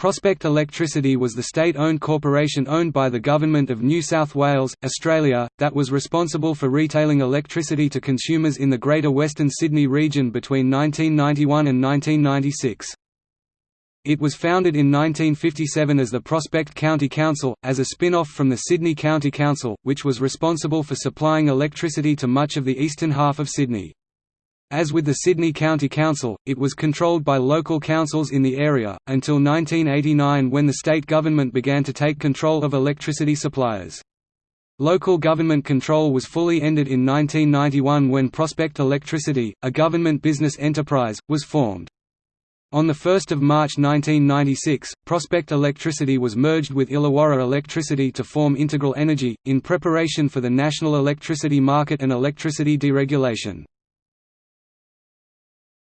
Prospect Electricity was the state-owned corporation owned by the Government of New South Wales, Australia, that was responsible for retailing electricity to consumers in the Greater Western Sydney region between 1991 and 1996. It was founded in 1957 as the Prospect County Council, as a spin-off from the Sydney County Council, which was responsible for supplying electricity to much of the eastern half of Sydney. As with the Sydney County Council, it was controlled by local councils in the area, until 1989 when the state government began to take control of electricity suppliers. Local government control was fully ended in 1991 when Prospect Electricity, a government business enterprise, was formed. On 1 March 1996, Prospect Electricity was merged with Illawarra Electricity to form Integral Energy, in preparation for the national electricity market and electricity deregulation.